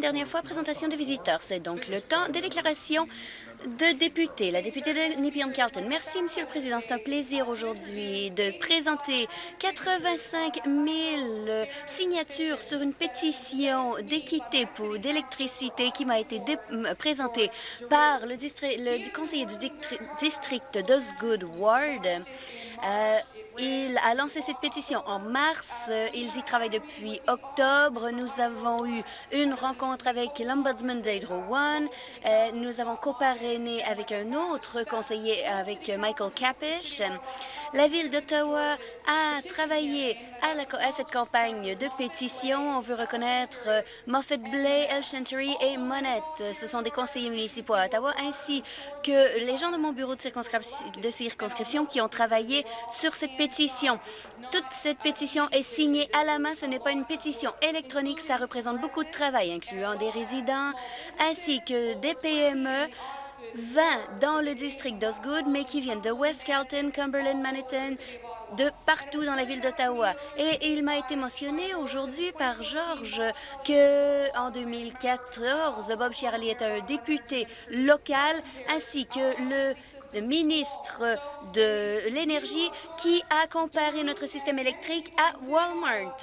Dernière fois, présentation des visiteurs. C'est donc le temps des déclarations de députés. La députée de Nepean-Carlton. Merci, Monsieur le Président. C'est un plaisir aujourd'hui de présenter 85 000 signatures sur une pétition d'équité pour d'électricité qui m'a été présentée par le, le conseiller du district d'Osgood Ward. Euh, il a lancé cette pétition en mars. Ils y travaillent depuis octobre. Nous avons eu une rencontre avec l'Ombudsman d'Hydro One. Euh, nous avons coparrainé avec un autre conseiller, avec Michael Capish. La Ville d'Ottawa a travaillé à, cette campagne de pétition. On veut reconnaître euh, Moffat Blay, El Chantery et Monette. Ce sont des conseillers municipaux à Ottawa, ainsi que les gens de mon bureau de de circonscription qui ont travaillé sur cette pétition. Toute cette pétition est signée à la main. Ce n'est pas une pétition électronique. Ça représente beaucoup de travail, incluant des résidents ainsi que des PME 20 dans le district d'Osgood, mais qui viennent de West Carlton, Cumberland, Manhattan, de partout dans la ville d'Ottawa. Et il m'a été mentionné aujourd'hui par Georges que en 2014, Bob Charlie est un député local ainsi que le le ministre de l'Énergie qui a comparé notre système électrique à Walmart.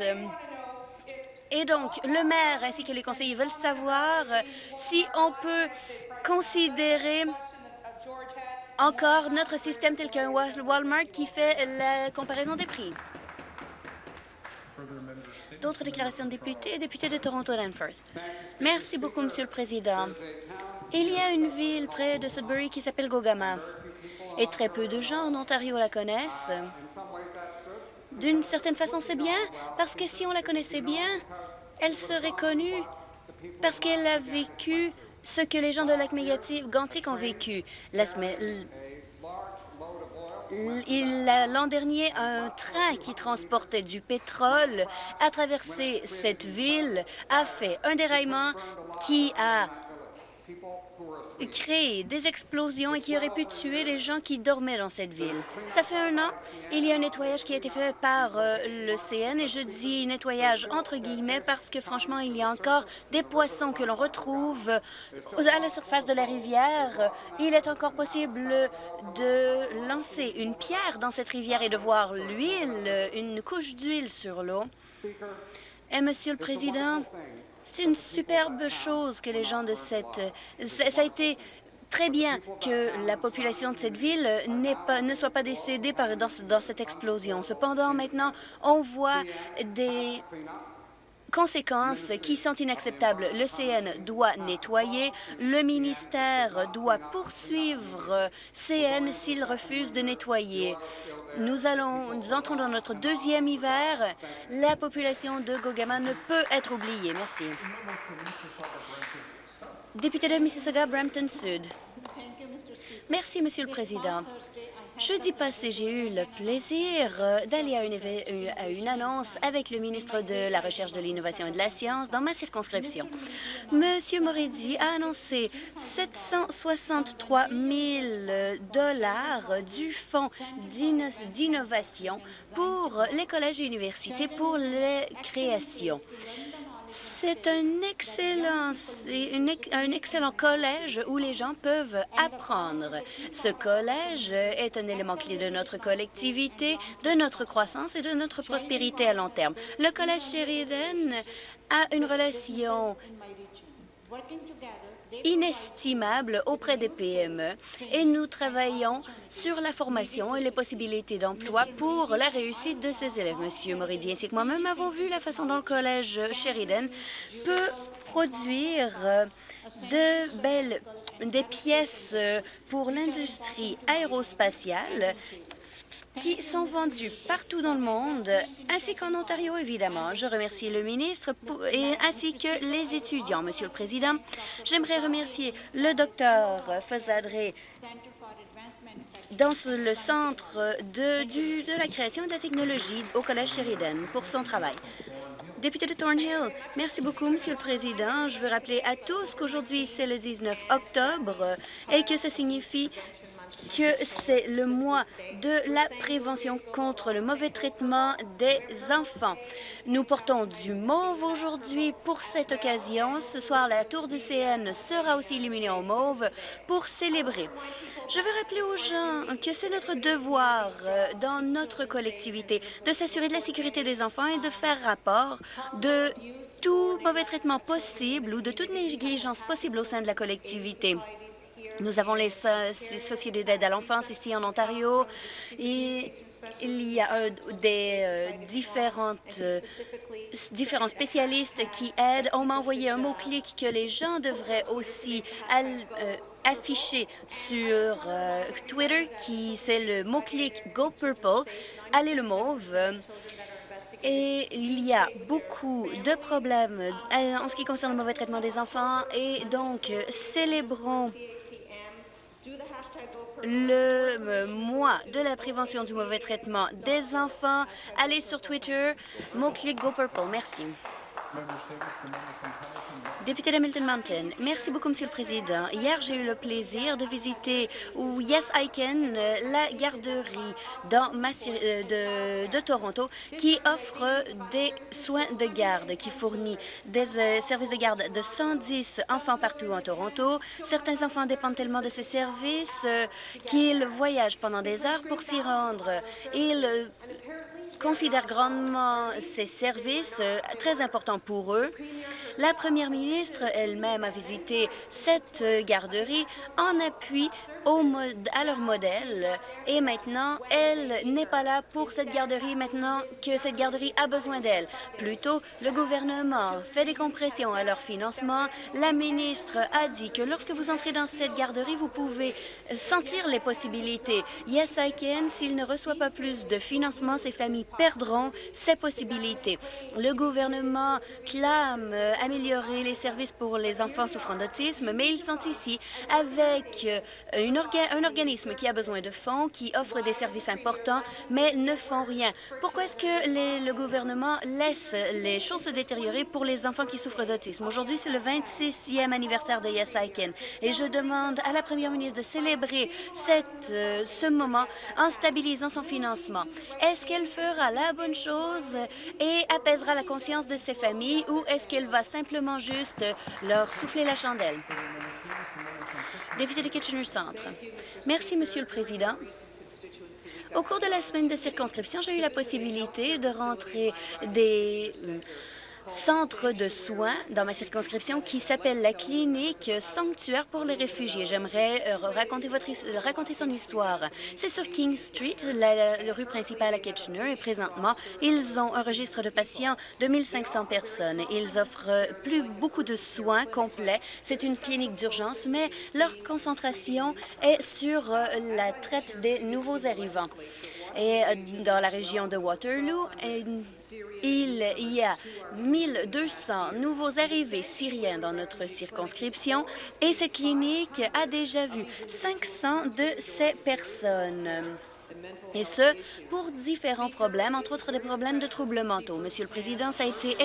Et donc, le maire ainsi que les conseillers veulent savoir si on peut considérer encore notre système tel qu'un Walmart qui fait la comparaison des prix. D'autres déclarations de députés, député de Toronto-Danforth. Merci beaucoup, Monsieur le Président. Il y a une ville près de Sudbury qui s'appelle Gogama. Et très peu de gens en Ontario la connaissent. D'une certaine façon, c'est bien, parce que si on la connaissait bien, elle serait connue parce qu'elle a vécu ce que les gens de lac Gantic ont vécu. L'an dernier, un train qui transportait du pétrole a traversé cette ville, a fait un déraillement qui a créer des explosions et qui auraient pu tuer les gens qui dormaient dans cette ville. Ça fait un an, il y a un nettoyage qui a été fait par euh, le CN, et je dis nettoyage entre guillemets parce que franchement, il y a encore des poissons que l'on retrouve à la surface de la rivière. Il est encore possible de lancer une pierre dans cette rivière et de voir l'huile, une couche d'huile sur l'eau. Et Monsieur le Président, c'est une superbe chose que les gens de cette... Ça a été très bien que la population de cette ville pas, ne soit pas décédée par, dans cette explosion. Cependant, maintenant, on voit des conséquences qui sont inacceptables. Le CN doit nettoyer, le ministère doit poursuivre CN s'il refuse de nettoyer. Nous, allons, nous entrons dans notre deuxième hiver. La population de Gogama ne peut être oubliée. Merci. Député de Mississauga-Brampton Sud. Merci, Monsieur le Président. Jeudi passé, j'ai eu le plaisir euh, d'aller à, une, annonce avec le ministre de la Recherche, de l'Innovation et de la Science dans ma circonscription. Monsieur Moridi a annoncé 763 000 dollars du fonds d'innovation pour les collèges et universités pour les créations. C'est un excellent, un excellent collège où les gens peuvent apprendre. Ce collège est un élément clé de notre collectivité, de notre croissance et de notre prospérité à long terme. Le collège Sheridan a une relation inestimable auprès des PME et nous travaillons sur la formation et les possibilités d'emploi pour la réussite de ces élèves. Monsieur Moridi ainsi que moi-même avons vu la façon dont le collège Sheridan peut produire de belles des pièces pour l'industrie aérospatiale qui sont vendus partout dans le monde, ainsi qu'en Ontario, évidemment. Je remercie le ministre et ainsi que les étudiants. Monsieur le Président, j'aimerais remercier le docteur Fazadré dans le centre de, la création de la technologie au Collège Sheridan pour son travail. Député de Thornhill, merci beaucoup, Monsieur le Président. Je veux rappeler à tous qu'aujourd'hui, c'est le 19 octobre et que ça signifie que c'est le mois de la prévention contre le mauvais traitement des enfants. Nous portons du mauve aujourd'hui pour cette occasion. Ce soir, la tour du CN sera aussi illuminée en mauve pour célébrer. Je veux rappeler aux gens que c'est notre devoir euh, dans notre collectivité de s'assurer de la sécurité des enfants et de faire rapport de tout mauvais traitement possible ou de toute négligence possible au sein de la collectivité. Nous avons les sociétés d'aide à l'enfance ici en Ontario et il y a euh, des euh, différentes, euh, différents spécialistes qui aident. On m'a envoyé un mot-clic que les gens devraient aussi afficher sur Twitter, qui c'est le mot-clic Go Purple, allez le mauve. Et il y a beaucoup de problèmes en ce qui concerne le mauvais traitement des enfants et donc célébrons le mois de la prévention du mauvais traitement des enfants. Allez sur Twitter, mot-clic Go Purple. Merci. Député d'Hamilton Mountain, merci beaucoup, Monsieur le Président. Hier, j'ai eu le plaisir de visiter ou Yes I Can, la garderie dans euh, de, Toronto, qui offre des soins de garde, qui fournit des euh, services de garde de 110 enfants partout en Toronto. Certains enfants dépendent tellement de ces services euh, qu'ils voyagent pendant des heures pour s'y rendre. Ils considèrent grandement ces services très importants pour eux. La première ministre elle-même a visité cette garderie en appui à leur modèle. Et maintenant, elle n'est pas là pour cette garderie maintenant que cette garderie a besoin d'elle. Plutôt, le gouvernement fait des compressions à leur financement. La ministre a dit que lorsque vous entrez dans cette garderie, vous pouvez sentir les possibilités. Yes, I can. S'il ne reçoit pas plus de financement, ces familles perdront ces possibilités. Le gouvernement clame améliorer les services pour les enfants souffrant d'autisme, mais ils sont ici avec une un organisme qui a besoin de fonds, qui offre des services importants, mais ne font rien. Pourquoi est-ce que le gouvernement laisse les choses se détériorer pour les enfants qui souffrent d'autisme? Aujourd'hui, c'est le 26e anniversaire de Yes I Can, et je demande à la première ministre de célébrer euh, ce moment en stabilisant son financement. Est-ce qu'elle fera la bonne chose et apaisera la conscience de ces familles ou est-ce qu'elle va simplement juste leur souffler la chandelle? Député de Kitchener Centre. Merci, Monsieur le Président. Au cours de la semaine de circonscription, j'ai eu la possibilité de rentrer des centre de soins dans ma circonscription qui s'appelle la clinique Sanctuaire pour les réfugiés. J'aimerais euh, raconter, votre, raconter son histoire. C'est sur King Street, la, rue principale à Kitchener, et présentement, ils ont un registre de patients de 1500 personnes. Ils offrent plus beaucoup de soins complets. C'est une clinique d'urgence, mais leur concentration est sur euh, la traite des nouveaux arrivants. Et euh, dans la région de Waterloo, il y a 1200 nouveaux arrivés syriens dans notre circonscription et cette clinique a déjà vu 500 de ces personnes et ce, pour différents problèmes, entre autres des problèmes de troubles mentaux. Monsieur le Président, ça a été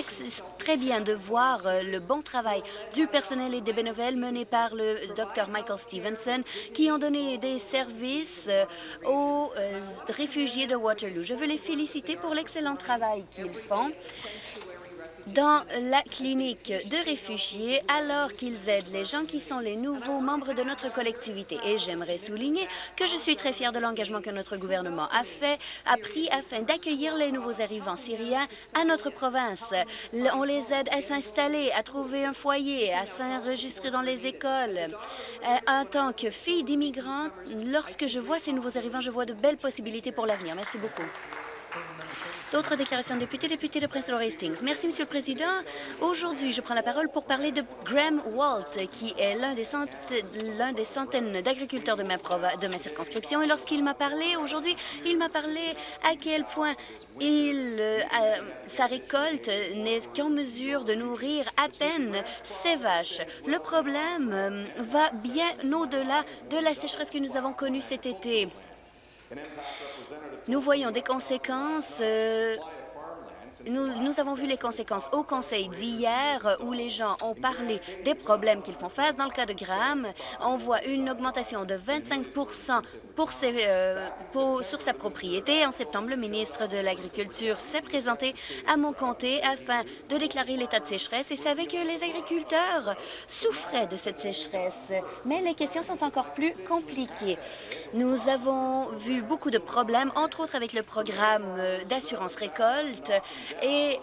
très bien de voir euh, le bon travail du personnel et des bénévoles menés par le Dr Michael Stevenson, qui ont donné des services euh, aux euh, réfugiés de Waterloo. Je veux les féliciter pour l'excellent travail qu'ils font dans la clinique de réfugiés alors qu'ils aident les gens qui sont les nouveaux membres de notre collectivité. Et j'aimerais souligner que je suis très fière de l'engagement que notre gouvernement a fait, a pris afin d'accueillir les nouveaux arrivants syriens à notre province. On les aide à s'installer, à trouver un foyer, à s'enregistrer dans les écoles. Euh, en tant que fille d'immigrants, lorsque je vois ces nouveaux arrivants, je vois de belles possibilités pour l'avenir. Merci beaucoup. D'autres déclarations de députés, député de Hastings. Merci, Monsieur le Président. Aujourd'hui, je prends la parole pour parler de Graham Walt, qui est l'un des, centaines d'agriculteurs de ma, de ma circonscription. Et lorsqu'il m'a parlé aujourd'hui, il m'a parlé à quel point il, euh, sa récolte n'est qu'en mesure de nourrir à peine ses vaches. Le problème euh, va bien au-delà de la sécheresse que nous avons connue cet été. Nous voyons des conséquences euh, nous, avons vu les conséquences au Conseil d'hier où les gens ont parlé des problèmes qu'ils font face. Dans le cas de Graham, on voit une augmentation de 25 pour ses, euh, sur sa propriété. En septembre, le ministre de l'Agriculture s'est présenté à mon comté afin de déclarer l'état de sécheresse et savait que les agriculteurs souffraient de cette sécheresse. Mais les questions sont encore plus compliquées. Nous avons vu beaucoup de problèmes, entre autres avec le programme euh, d'assurance récolte et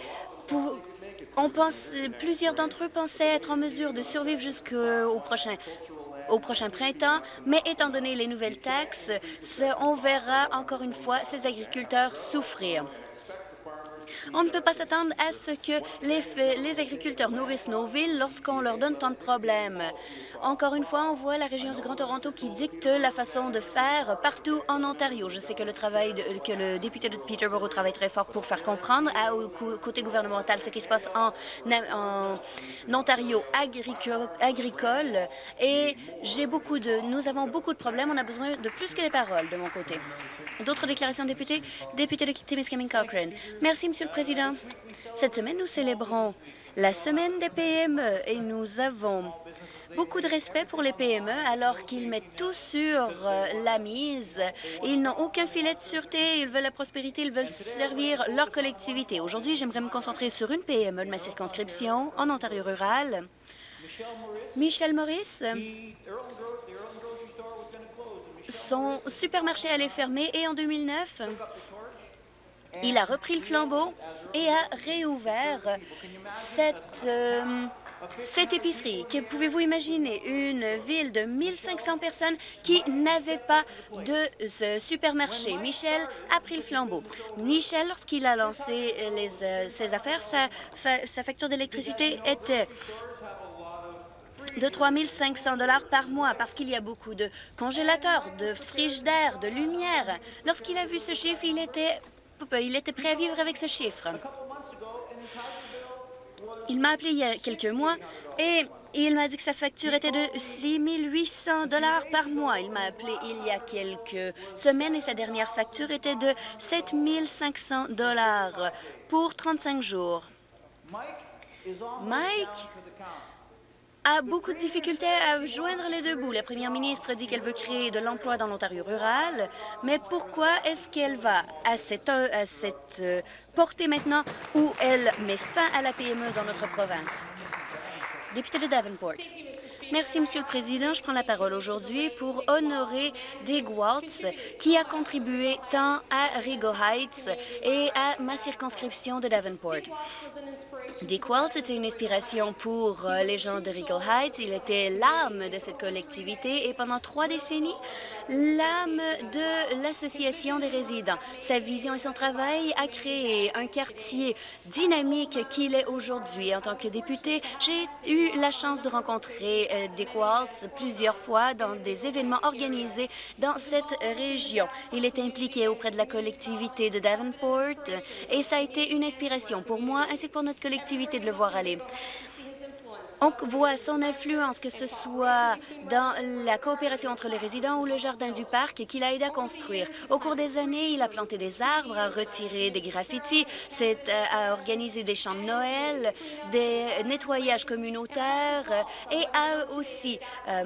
on pense, plusieurs d'entre eux pensaient être en mesure de survivre jusqu'au prochain au prochain printemps, mais étant donné les nouvelles taxes, on verra encore une fois ces agriculteurs souffrir. On ne peut pas s'attendre à ce que les, agriculteurs nourrissent nos villes lorsqu'on leur donne tant de problèmes. Encore une fois, on voit la région du Grand Toronto qui dicte la façon de faire partout en Ontario. Je sais que le travail de, que le député de Peterborough travaille très fort pour faire comprendre à, au côté gouvernemental ce qui se passe en, Ontario agricole. Et j'ai beaucoup de, nous avons beaucoup de problèmes. On a besoin de plus que les paroles de mon côté. D'autres déclarations de députés? Député de Timiskaming Cochrane. Merci, Monsieur le Président. Cette semaine, nous célébrons la semaine des PME et nous avons beaucoup de respect pour les PME alors qu'ils mettent tout sur euh, la mise. Ils n'ont aucun filet de sûreté, ils veulent la prospérité, ils veulent servir leur collectivité. Aujourd'hui, j'aimerais me concentrer sur une PME de ma circonscription en Ontario rural. Michel Maurice son supermarché allait fermer et en 2009, il a repris le flambeau et a réouvert cette, euh, cette épicerie. Pouvez-vous imaginer? Une ville de 1500 personnes qui n'avait pas de supermarché. Michel a pris le flambeau. Michel, lorsqu'il a lancé euh, ses affaires, sa, facture d'électricité était de 3 500 par mois parce qu'il y a beaucoup de congélateurs, de frigidaires, de lumière. Lorsqu'il a vu ce chiffre, il était, il était prêt à vivre avec ce chiffre. Il m'a appelé il y a quelques mois et il m'a dit que sa facture était de 6 800 par mois. Il m'a appelé il y a quelques semaines et sa dernière facture était de 7 500 pour 35 jours. Mike? A beaucoup de difficultés à joindre les deux bouts. La première ministre dit qu'elle veut créer de l'emploi dans l'Ontario rural, mais pourquoi est-ce qu'elle va à cette, à cette euh, portée maintenant où elle met fin à la PME dans notre province? De Davenport. Merci, Monsieur le Président. Je prends la parole aujourd'hui pour honorer Dig Waltz, qui a contribué tant à Rigo Heights et à ma circonscription de Davenport. Dick Waltz était une inspiration pour euh, les gens de Regal Heights. Il était l'âme de cette collectivité et pendant trois décennies, l'âme de l'association des résidents. Sa vision et son travail a créé un quartier dynamique qu'il est aujourd'hui. En tant que député, j'ai eu la chance de rencontrer Dick Waltz plusieurs fois dans des événements organisés dans cette région. Il était impliqué auprès de la collectivité de Davenport et ça a été une inspiration pour moi ainsi que pour notre collectivité de le voir aller. On voit son influence, que ce soit dans la coopération entre les résidents ou le jardin du parc qu'il a aidé à construire. Au cours des années, il a planté des arbres, a retiré des graffitis, euh, a organisé des chants de Noël, des nettoyages communautaires et a aussi euh,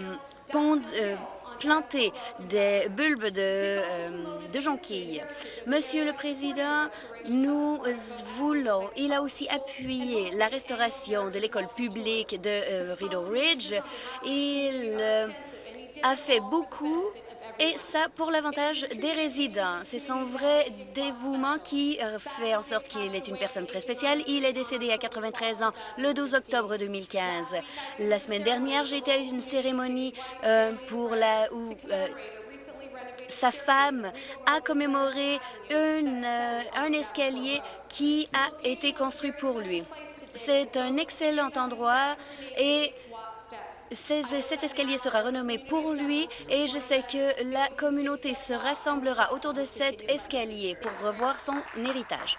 euh planter des bulbes de, euh, de jonquilles. Monsieur le Président, nous voulons, il a aussi appuyé la restauration de l'école publique de euh, Rideau Ridge. Il euh, a fait beaucoup et ça pour l'avantage des résidents. C'est son vrai dévouement qui euh, fait en sorte qu'il est une personne très spéciale. Il est décédé à 93 ans le 12 octobre 2015. La semaine dernière, été à une cérémonie euh, pour la où euh, sa femme a commémoré une, un escalier qui a été construit pour lui. C'est un excellent endroit et cet escalier sera renommé pour lui et je sais que la communauté se rassemblera autour de cet escalier pour revoir son héritage.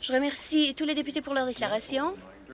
Je remercie tous les députés pour leur déclaration.